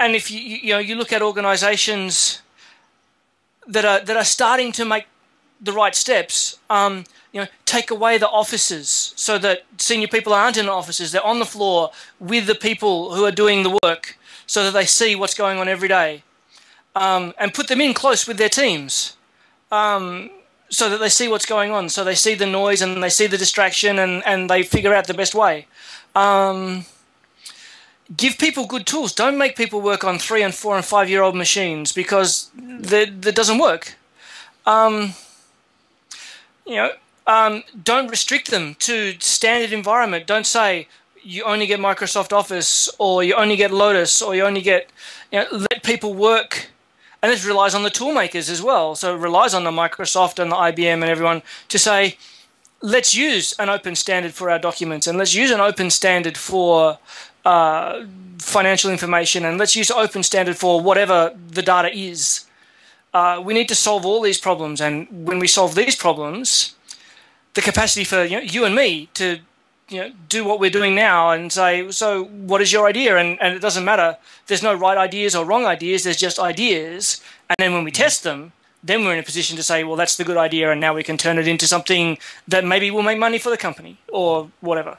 and if you you know you look at organisations that are that are starting to make the right steps, um, you know, take away the offices so that senior people aren't in offices; they're on the floor with the people who are doing the work, so that they see what's going on every day, um, and put them in close with their teams. Um, so that they see what's going on, so they see the noise and they see the distraction and, and they figure out the best way. Give people good tools. Don't make people work on three and four and five year old machines because that, that doesn't work. Um, you know, um, don't restrict them to standard environment. Don't say you only get Microsoft Office or you only get Lotus or you only get, you know, let people work and this relies on the tool makers as well. So it relies on the Microsoft and the IBM and everyone to say, let's use an open standard for our documents and let's use an open standard for uh, financial information and let's use open standard for whatever the data is. Uh, we need to solve all these problems, and when we solve these problems, the capacity for you, know, you and me to you know, do what we're doing now and say, so what is your idea? And, and it doesn't matter. There's no right ideas or wrong ideas. There's just ideas. And then when we test them, then we're in a position to say, well, that's the good idea. And now we can turn it into something that maybe will make money for the company or whatever.